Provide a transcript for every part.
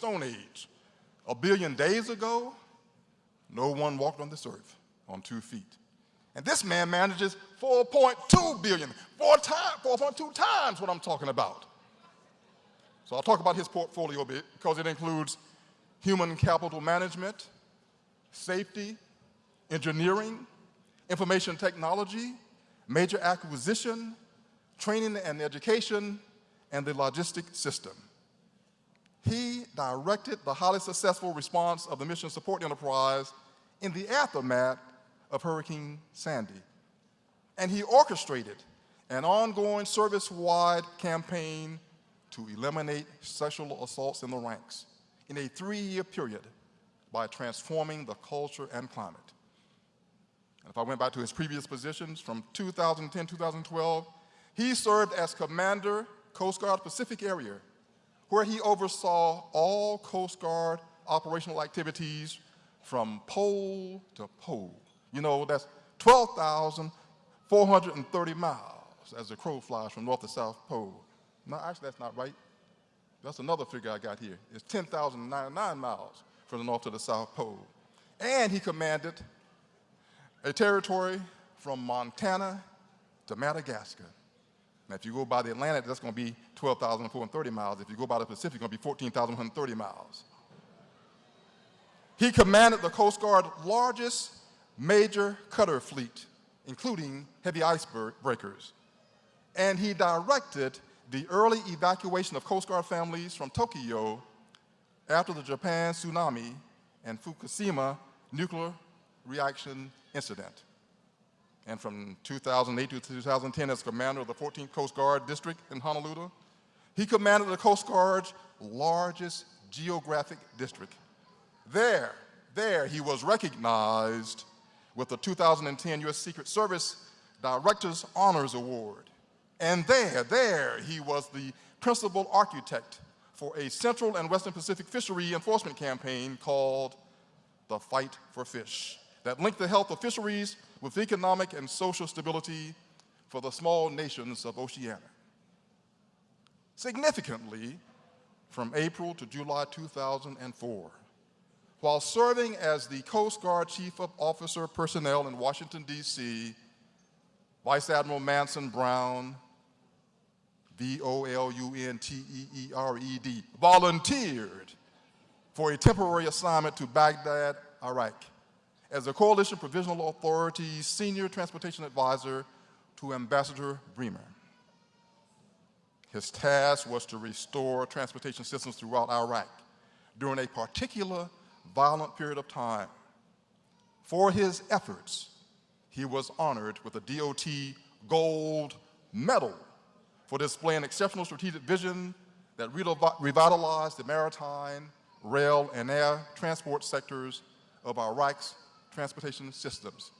Stone Age. A billion days ago, no one walked on this earth on two feet. And this man manages 4.2 billion, four time, 4.2 times what I'm talking about. So I'll talk about his portfolio a bit because it includes human capital management, safety, engineering, information technology, major acquisition, training and education, and the logistic system. He directed the highly successful response of the Mission Support Enterprise in the aftermath of Hurricane Sandy. And he orchestrated an ongoing service-wide campaign to eliminate sexual assaults in the ranks in a three-year period by transforming the culture and climate. And if I went back to his previous positions from 2010-2012, he served as Commander, Coast Guard Pacific Area, where he oversaw all Coast Guard operational activities from pole to pole. You know, that's 12,430 miles as the crow flies from north to south pole. No, actually, that's not right. That's another figure I got here. It's 10,099 miles from the north to the south pole. And he commanded a territory from Montana to Madagascar. Now, if you go by the Atlantic, that's going to be 12,430 miles. If you go by the Pacific, it's going to be 14,130 miles. He commanded the Coast Guard's largest major cutter fleet, including heavy icebreakers. And he directed the early evacuation of Coast Guard families from Tokyo after the Japan tsunami and Fukushima nuclear reaction incident. And from 2008 to 2010 as commander of the 14th Coast Guard District in Honolulu, he commanded the Coast Guard's largest geographic district. There, there he was recognized with the 2010 U.S. Secret Service Director's Honors Award. And there, there, he was the principal architect for a Central and Western Pacific fishery enforcement campaign called the Fight for Fish that linked the health of fisheries with economic and social stability for the small nations of Oceania. Significantly, from April to July 2004, while serving as the Coast Guard Chief of Officer Personnel in Washington, D.C., Vice Admiral Manson Brown V-O-L-U-N-T-E-E-R-E-D, volunteered for a temporary assignment to Baghdad, Iraq, as the Coalition Provisional Authority's Senior Transportation Advisor to Ambassador Bremer. His task was to restore transportation systems throughout Iraq during a particular violent period of time. For his efforts, he was honored with a DOT Gold Medal for displaying exceptional strategic vision that revitalized the maritime, rail, and air transport sectors of Iraq's transportation systems.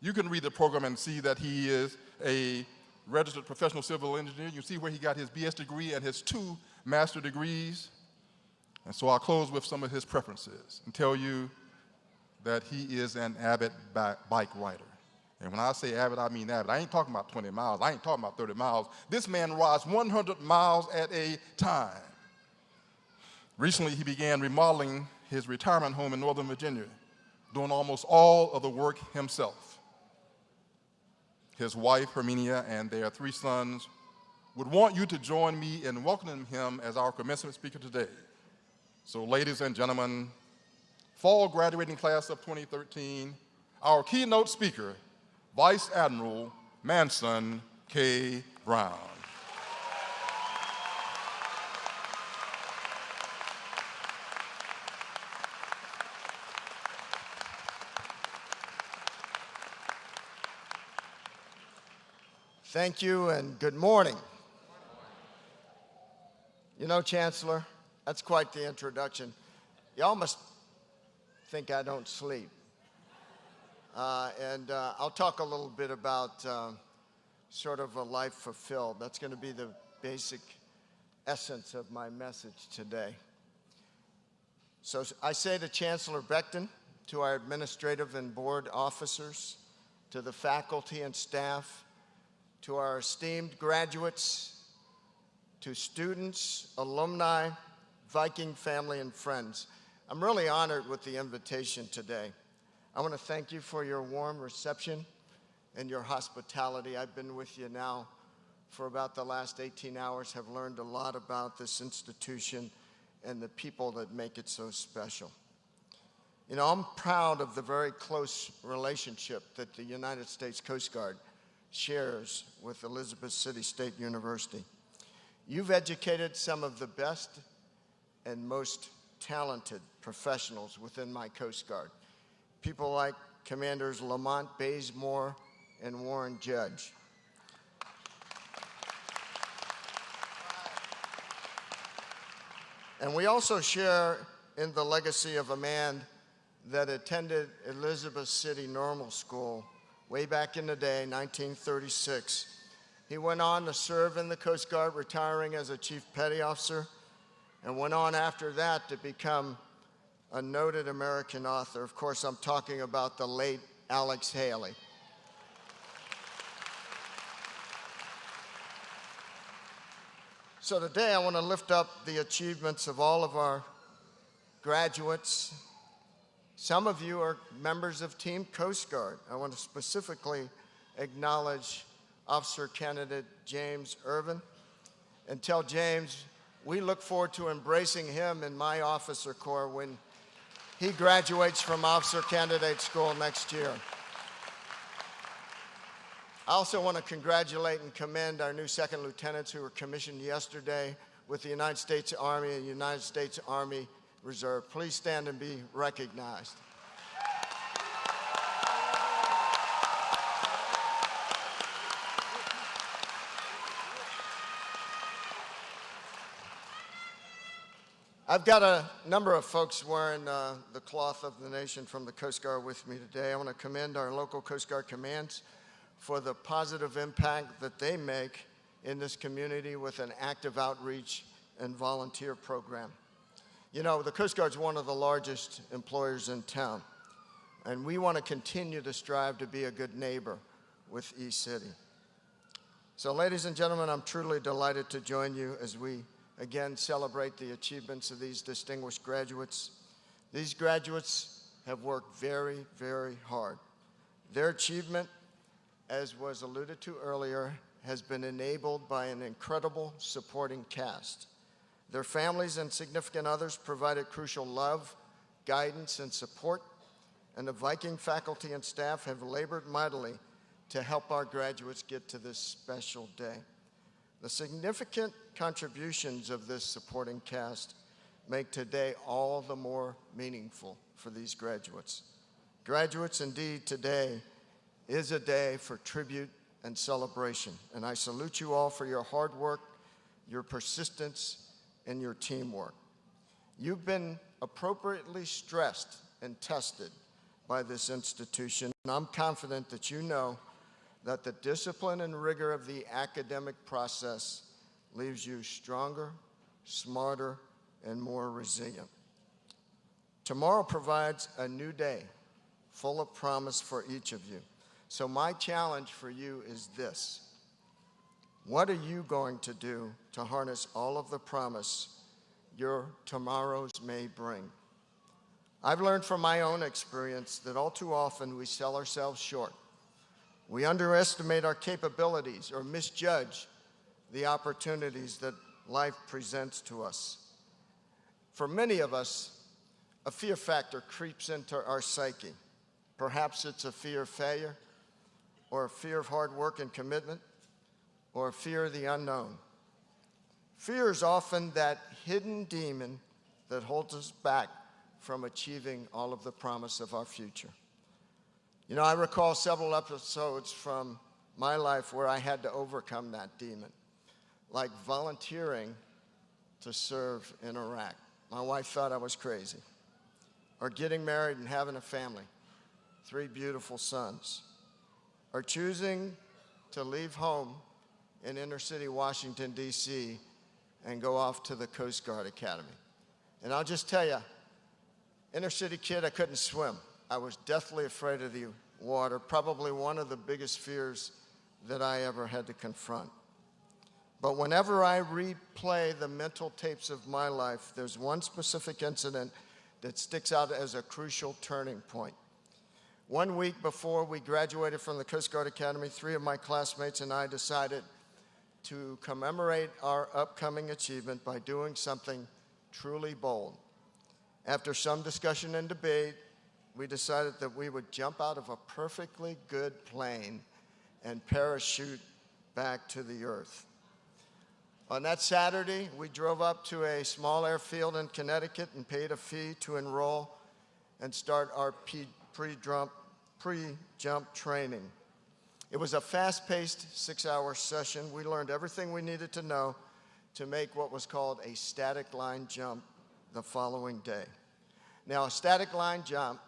You can read the program and see that he is a registered professional civil engineer. You see where he got his BS degree and his two master degrees. And so I'll close with some of his preferences and tell you that he is an avid bike rider. And when I say avid, I mean avid. I ain't talking about 20 miles. I ain't talking about 30 miles. This man rides 100 miles at a time. Recently, he began remodeling his retirement home in Northern Virginia, doing almost all of the work himself. His wife, Herminia, and their three sons would want you to join me in welcoming him as our commencement speaker today. So ladies and gentlemen, fall graduating class of 2013, our keynote speaker Vice Admiral Manson K. Brown. Thank you and good morning. You know, Chancellor, that's quite the introduction. Y'all must think I don't sleep. Uh, and uh, I'll talk a little bit about uh, sort of a life fulfilled. That's going to be the basic essence of my message today. So I say to Chancellor Becton, to our administrative and board officers, to the faculty and staff, to our esteemed graduates, to students, alumni, Viking family and friends, I'm really honored with the invitation today. I want to thank you for your warm reception and your hospitality. I've been with you now for about the last 18 hours, have learned a lot about this institution and the people that make it so special. You know, I'm proud of the very close relationship that the United States Coast Guard shares with Elizabeth City State University. You've educated some of the best and most talented professionals within my Coast Guard. People like Commanders Lamont Bazemore and Warren Judge. And we also share in the legacy of a man that attended Elizabeth City Normal School way back in the day, 1936. He went on to serve in the Coast Guard, retiring as a Chief Petty Officer, and went on after that to become a noted American author. Of course, I'm talking about the late Alex Haley. So today I want to lift up the achievements of all of our graduates. Some of you are members of Team Coast Guard. I want to specifically acknowledge Officer Candidate James Irvin and tell James we look forward to embracing him in my officer corps when he graduates from Officer Candidate School next year. I also want to congratulate and commend our new second lieutenants who were commissioned yesterday with the United States Army and United States Army Reserve. Please stand and be recognized. I've got a number of folks wearing uh, the cloth of the nation from the Coast Guard with me today. I want to commend our local Coast Guard commands for the positive impact that they make in this community with an active outreach and volunteer program. You know, the Coast Guard is one of the largest employers in town, and we want to continue to strive to be a good neighbor with East City. So ladies and gentlemen, I'm truly delighted to join you as we again celebrate the achievements of these distinguished graduates. These graduates have worked very, very hard. Their achievement as was alluded to earlier, has been enabled by an incredible supporting cast. Their families and significant others provided crucial love, guidance, and support, and the Viking faculty and staff have labored mightily to help our graduates get to this special day. The significant contributions of this supporting cast make today all the more meaningful for these graduates. Graduates, indeed, today is a day for tribute and celebration. And I salute you all for your hard work, your persistence, and your teamwork. You've been appropriately stressed and tested by this institution. And I'm confident that you know that the discipline and rigor of the academic process leaves you stronger, smarter, and more resilient. Tomorrow provides a new day full of promise for each of you. So my challenge for you is this. What are you going to do to harness all of the promise your tomorrows may bring? I've learned from my own experience that all too often we sell ourselves short. We underestimate our capabilities or misjudge the opportunities that life presents to us. For many of us, a fear factor creeps into our psyche. Perhaps it's a fear of failure, or a fear of hard work and commitment, or fear the unknown. Fear is often that hidden demon that holds us back from achieving all of the promise of our future. You know, I recall several episodes from my life where I had to overcome that demon, like volunteering to serve in Iraq. My wife thought I was crazy. Or getting married and having a family, three beautiful sons Or choosing to leave home in inner city Washington, D.C., and go off to the Coast Guard Academy. And I'll just tell you, inner city kid, I couldn't swim. I was deathly afraid of the water, probably one of the biggest fears that I ever had to confront. But whenever I replay the mental tapes of my life, there's one specific incident that sticks out as a crucial turning point. One week before we graduated from the Coast Guard Academy, three of my classmates and I decided to commemorate our upcoming achievement by doing something truly bold. After some discussion and debate, we decided that we would jump out of a perfectly good plane and parachute back to the earth. On that Saturday, we drove up to a small airfield in Connecticut and paid a fee to enroll and start our pre-jump pre training. It was a fast-paced six-hour session. We learned everything we needed to know to make what was called a static line jump the following day. Now, a static line jump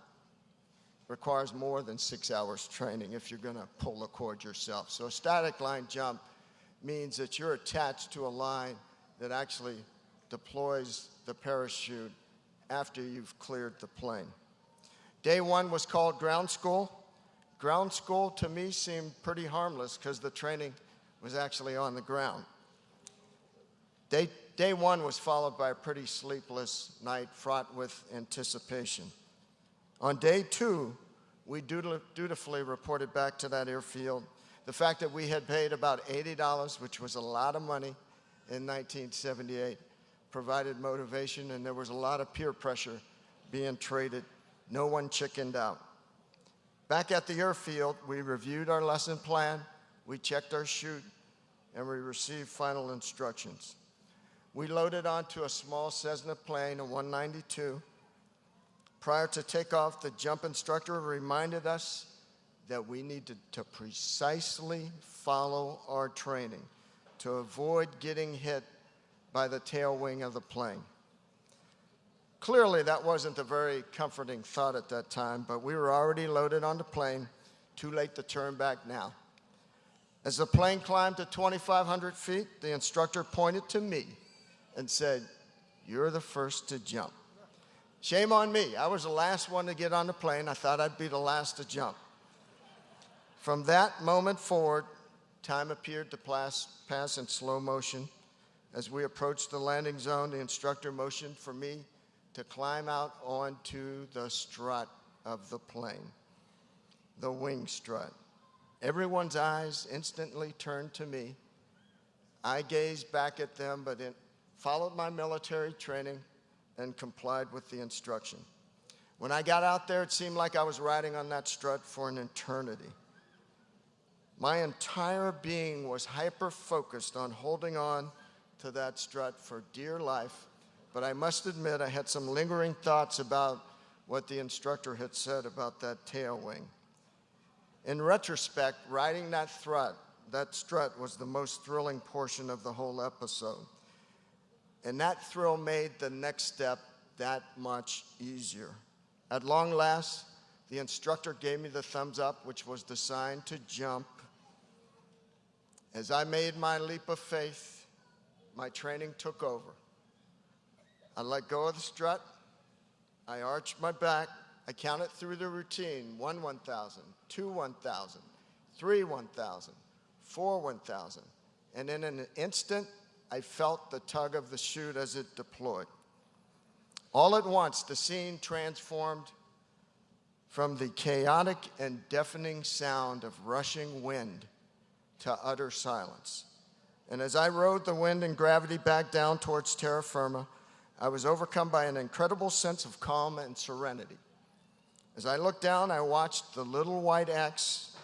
requires more than six hours training if you're going to pull the cord yourself. So a static line jump means that you're attached to a line that actually deploys the parachute after you've cleared the plane. Day one was called ground school. Ground school to me seemed pretty harmless because the training was actually on the ground. Day, day one was followed by a pretty sleepless night fraught with anticipation. On day two, we dutifully reported back to that airfield the fact that we had paid about $80, which was a lot of money in 1978, provided motivation, and there was a lot of peer pressure being traded. No one chickened out. Back at the airfield, we reviewed our lesson plan, we checked our chute, and we received final instructions. We loaded onto a small Cessna plane, a 192. Prior to takeoff, the jump instructor reminded us that we need to, to precisely follow our training to avoid getting hit by the tail wing of the plane. Clearly, that wasn't a very comforting thought at that time, but we were already loaded on the plane. Too late to turn back now. As the plane climbed to 2,500 feet, the instructor pointed to me and said, You're the first to jump. Shame on me. I was the last one to get on the plane. I thought I'd be the last to jump. From that moment forward, time appeared to pass, in slow motion. As we approached the landing zone, the instructor motioned for me to climb out onto the strut of the plane, the wing strut. Everyone's eyes instantly turned to me. I gazed back at them, but followed my military training and complied with the instruction. When I got out there, it seemed like I was riding on that strut for an eternity. My entire being was hyper focused on holding on to that strut for dear life, but I must admit I had some lingering thoughts about what the instructor had said about that tail wing. In retrospect, riding that strut, that strut was the most thrilling portion of the whole episode. And that thrill made the next step that much easier. At long last, the instructor gave me the thumbs up, which was the sign to jump. As I made my leap of faith, my training took over. I let go of the strut. I arched my back. I counted through the routine one 1,000, two 1,000, three 1,000, four 1,000. And in an instant, I felt the tug of the chute as it deployed. All at once, the scene transformed from the chaotic and deafening sound of rushing wind to utter silence. And as I rode the wind and gravity back down towards terra firma, I was overcome by an incredible sense of calm and serenity. As I looked down, I watched the little white X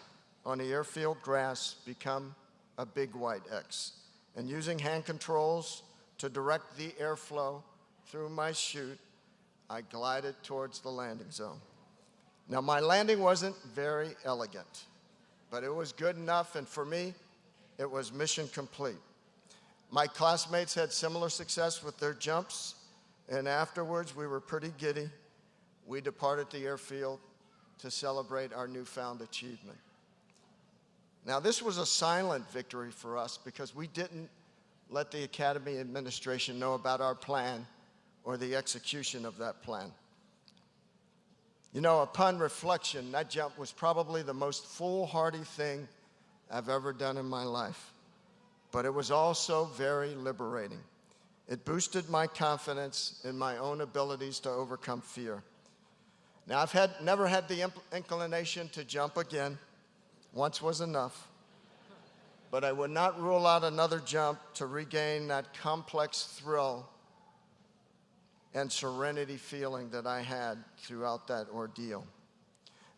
on the airfield grass become a big white X. And using hand controls to direct the airflow through my chute, I glided towards the landing zone. Now, my landing wasn't very elegant but it was good enough, and for me, it was mission complete. My classmates had similar success with their jumps, and afterwards we were pretty giddy. We departed the airfield to celebrate our newfound achievement. Now, this was a silent victory for us because we didn't let the Academy administration know about our plan or the execution of that plan. You know, upon reflection, that jump was probably the most foolhardy thing I've ever done in my life. but it was also very liberating. It boosted my confidence in my own abilities to overcome fear. Now, I've had, never had the inclination to jump again. Once was enough. But I would not rule out another jump to regain that complex thrill and serenity feeling that I had throughout that ordeal.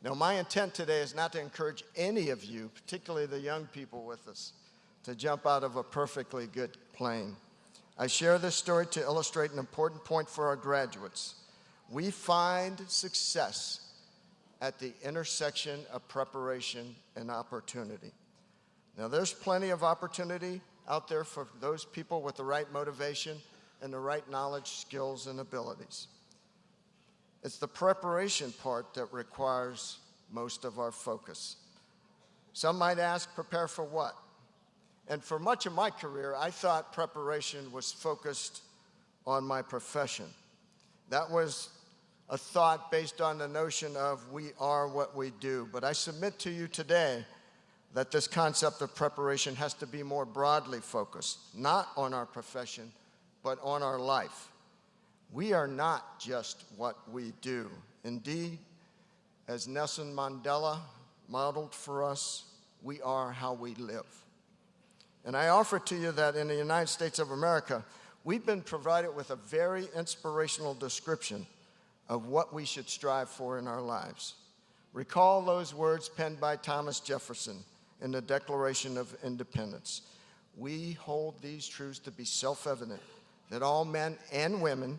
Now, my intent today is not to encourage any of you, particularly the young people with us, to jump out of a perfectly good plane. I share this story to illustrate an important point for our graduates. We find success at the intersection of preparation and opportunity. Now, there's plenty of opportunity out there for those people with the right motivation and the right knowledge, skills, and abilities. It's the preparation part that requires most of our focus. Some might ask, prepare for what? And for much of my career, I thought preparation was focused on my profession. That was a thought based on the notion of we are what we do. But I submit to you today that this concept of preparation has to be more broadly focused, not on our profession, but on our life. We are not just what we do. Indeed, as Nelson Mandela modeled for us, we are how we live. And I offer to you that in the United States of America, we've been provided with a very inspirational description of what we should strive for in our lives. Recall those words penned by Thomas Jefferson in the Declaration of Independence. We hold these truths to be self evident that all men and women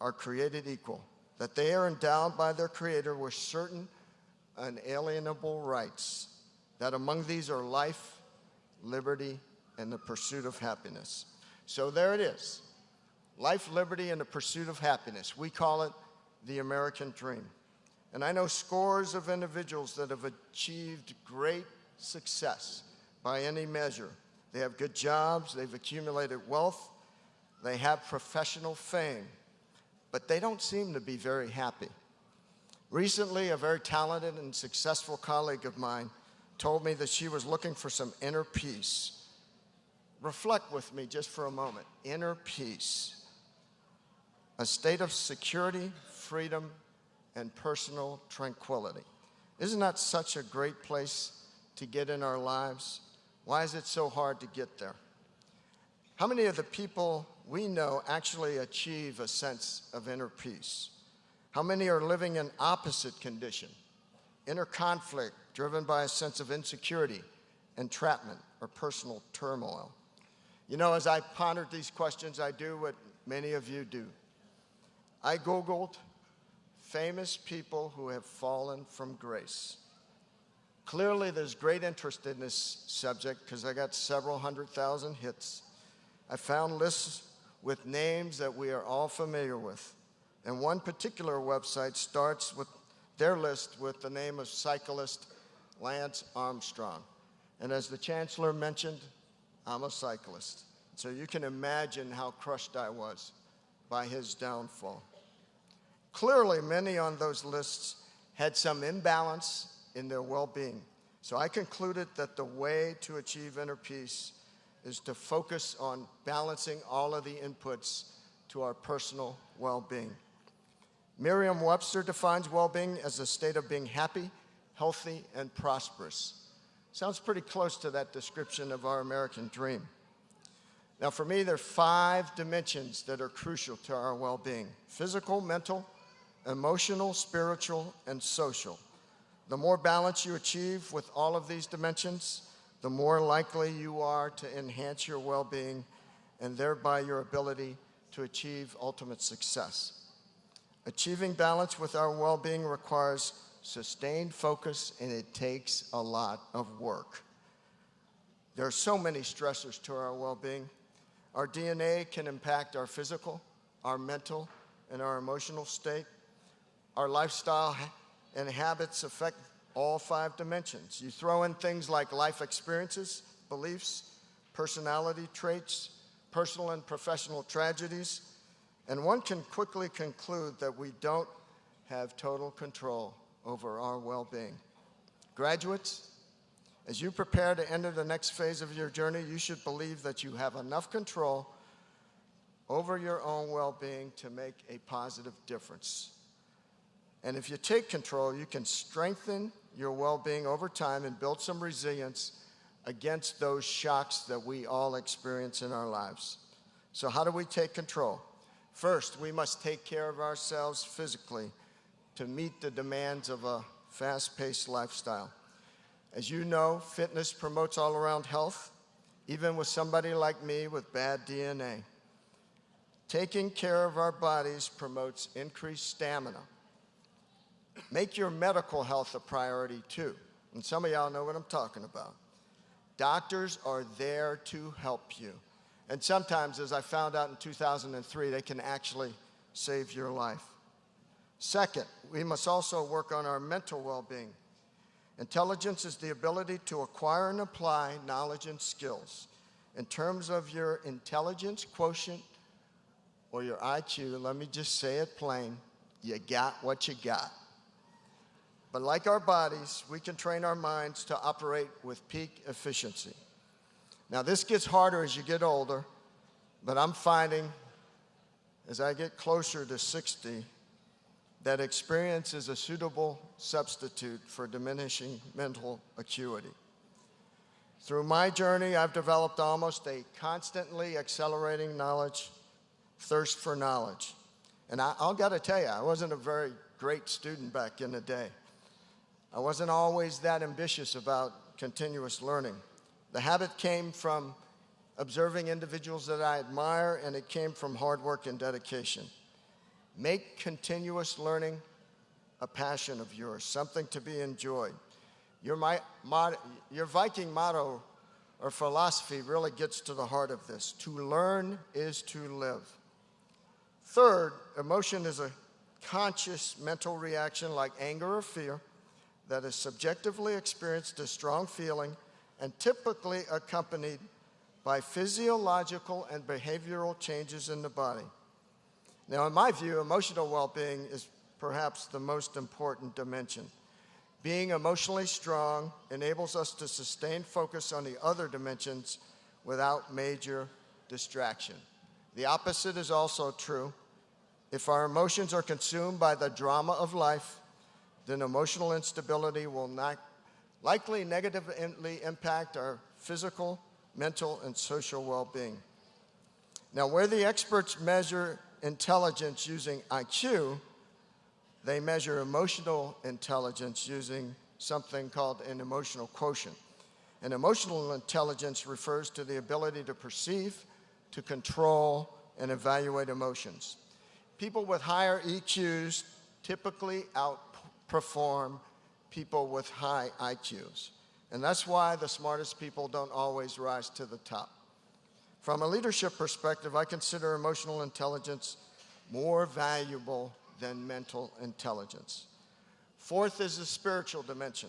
are created equal, that they are endowed by their Creator with certain unalienable rights, that among these are life, liberty, and the pursuit of happiness. So there it is life, liberty, and the pursuit of happiness. We call it the American dream. And I know scores of individuals that have achieved great success by any measure. They have good jobs, they've accumulated wealth, they have professional fame, but they don't seem to be very happy. Recently, a very talented and successful colleague of mine told me that she was looking for some inner peace. Reflect with me just for a moment. Inner peace. A state of security, freedom, and personal tranquility. Isn't that such a great place to get in our lives? Why is it so hard to get there? How many of the people we know actually achieve a sense of inner peace? How many are living in opposite condition, inner conflict, driven by a sense of insecurity, entrapment, or personal turmoil. You know, as I pondered these questions, I do what many of you do. I Googled famous people who have fallen from grace. Clearly, there's great interest in this subject because I got several hundred thousand hits. I found lists with names that we are all familiar with. And one particular website starts with their list with the name of cyclist Lance Armstrong. And as the chancellor mentioned, I'm a cyclist. So you can imagine how crushed I was by his downfall. Clearly, many on those lists had some imbalance in their well being. So I concluded that the way to achieve inner peace is to focus on balancing all of the inputs to our personal well being. Merriam Webster defines well being as a state of being happy, healthy, and prosperous. Sounds pretty close to that description of our American dream. Now, for me, there are five dimensions that are crucial to our well being physical, mental, emotional, spiritual, and social. The more balance you achieve with all of these dimensions, the more likely you are to enhance your well being and thereby your ability to achieve ultimate success. Achieving balance with our well being requires sustained focus, and it takes a lot of work. There are so many stressors to our well being. Our DNA can impact our physical, our mental, and our emotional state. Our lifestyle and habits affect all five dimensions. You throw in things like life experiences, beliefs, personality traits, personal and professional tragedies, and one can quickly conclude that we don't have total control over our well being. Graduates, As you prepare to enter the next phase of your journey, you should believe that you have enough control over your own well being to make a positive difference. And if you take control, you can strengthen your well being over time and build some resilience against those shocks that we all experience in our lives. So, how do we take control? First, we must take care of ourselves physically to meet the demands of a fast paced lifestyle. As you know, fitness promotes all around health, even with somebody like me with bad DNA. Taking care of our bodies promotes increased stamina. Make your medical health a priority too. And some of y'all know what I'm talking about. Doctors are there to help you. And sometimes, as I found out in 2003, they can actually save your life. Second, we must also work on our mental well being. Intelligence is the ability to acquire and apply knowledge and skills. In terms of your intelligence quotient or your IQ, let me just say it plain you got what you got. But like our bodies, we can train our minds to operate with peak efficiency. Now, this gets harder as you get older, but I'm finding as I get closer to 60 that experience is a suitable substitute for diminishing mental acuity. Through my journey, I've developed almost a constantly accelerating knowledge, thirst for knowledge. And I, will got to tell you, I wasn't a very great student back in the day. I wasn't always that ambitious about continuous learning. The habit came from observing individuals that I admire, and it came from hard work and dedication. Make continuous learning a passion of yours, something to be enjoyed. Your, my, your Viking motto or philosophy really gets to the heart of this. To learn is to live. Third, emotion is a conscious mental reaction like anger or fear that is subjectively experienced as strong feeling and typically accompanied by physiological and behavioral changes in the body. Now, in my view, emotional well being is perhaps the most important dimension. Being emotionally strong enables us to sustain focus on the other dimensions without major distraction. The opposite is also true. If our emotions are consumed by the drama of life, then emotional instability will not likely negatively impact our physical, mental, and social well being. Now, where the experts measure intelligence using IQ, they measure emotional intelligence using something called an emotional quotient. And emotional intelligence refers to the ability to perceive, to control, and evaluate emotions. People with higher EQs typically outperform people with high IQs. And that's why the smartest people don't always rise to the top. From a leadership perspective, I consider emotional intelligence more valuable than mental intelligence. Fourth is the spiritual dimension.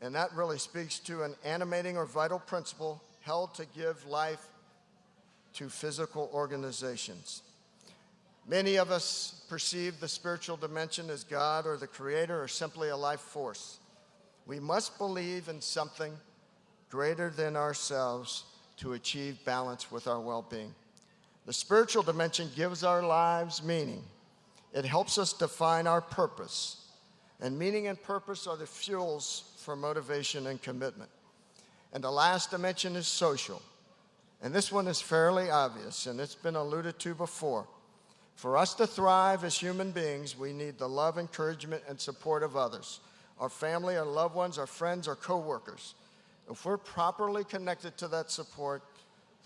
And that really speaks to an animating or vital principle held to give life to physical organizations. Many of us perceive the spiritual dimension as God or the Creator or simply a life force. We must believe in something greater than ourselves to achieve balance with our well being. The spiritual dimension gives our lives meaning, it helps us define our purpose. And meaning and purpose are the fuels for motivation and commitment. And the last dimension is social. And this one is fairly obvious, and it's been alluded to before. For us to thrive as human beings, we need the love, encouragement, and support of others our family, our loved ones, our friends, our coworkers. If we're properly connected to that support,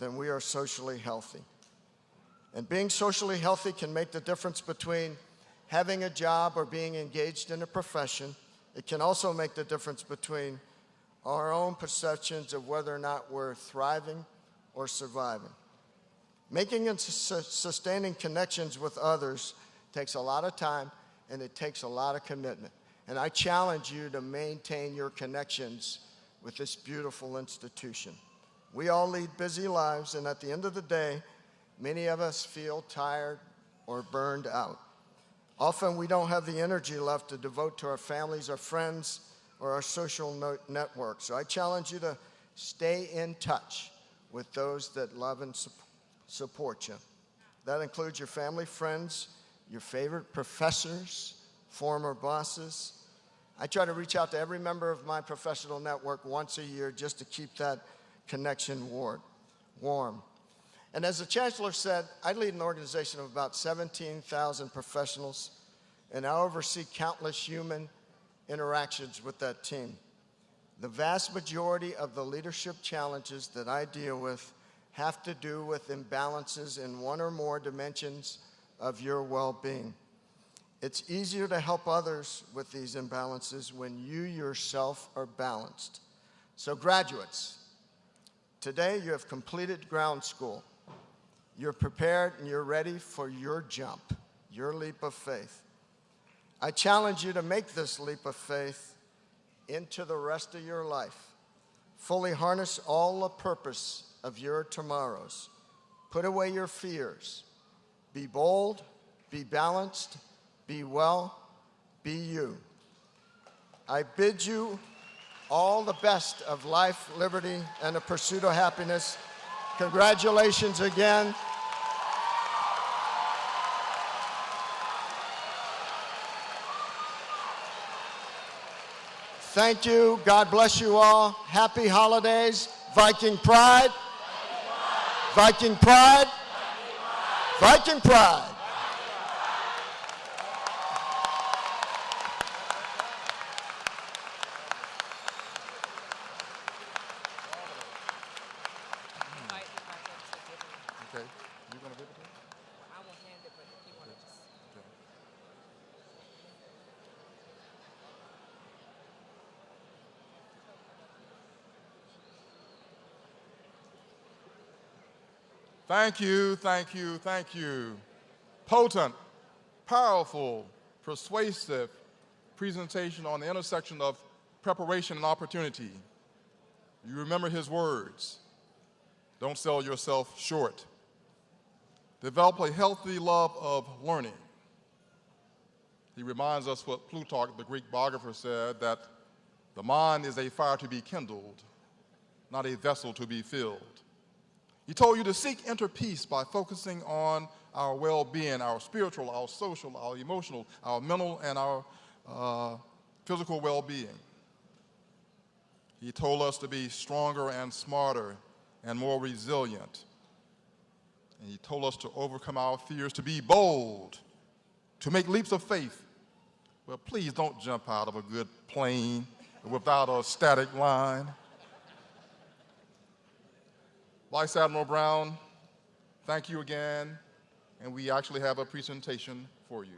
then we are socially healthy. And being socially healthy can make the difference between having a job or being engaged in a profession. It can also make the difference between our own perceptions of whether or not we're thriving or surviving. Making and sustaining connections with others takes a lot of time and it takes a lot of commitment. And I challenge you to maintain your connections with this beautiful institution. We all lead busy lives, and at the end of the day, many of us feel tired or burned out. Often we don't have the energy left to devote to our families, our friends, or our social no- network. So I challenge you to stay in touch with those that love and su- support you. That includes your family, friends, your favorite professors, former bosses. I try to reach out to every member of my professional network once a year just to keep that connection war- warm. And as the chancellor said, I lead an organization of about 17,000 professionals, and I oversee countless human interactions with that team. The vast majority of the leadership challenges that I deal with have to do with imbalances in one or more dimensions of your well being. It's easier to help others with these imbalances when you yourself are balanced. So, graduates, today you have completed ground school. You're prepared and you're ready for your jump, your leap of faith. I challenge you to make this leap of faith into the rest of your life. Fully harness all the purpose of your tomorrows. Put away your fears. Be bold, be balanced, be well, be you. I bid you all the best of life, liberty, and the pursuit of happiness. Congratulations again. Thank you. God bless you all. Happy holidays. Viking Pride. Viking Pride. Viking Pride. Invite the record to give it. Okay, you gonna give it to him? I will hand it, but if you want to just. Okay. Thank you, thank you, thank you. Potent, powerful, persuasive presentation on the intersection of preparation and opportunity. You remember his words. Don't sell yourself short. Develop a healthy love of learning. He reminds us what Plutarch, the Greek biographer, said that the mind is a fire to be kindled, not a vessel to be filled. He told you to seek inner peace by focusing on our well being, our spiritual, our social, our emotional, our mental, and our uh, physical well being. He told us to be stronger and smarter and more resilient. And he told us to overcome our fears, to be bold, to make leaps of faith. Well, please don't jump out of a good plane without a static line. Vice Admiral Brown, thank you again. And we actually have a presentation for you.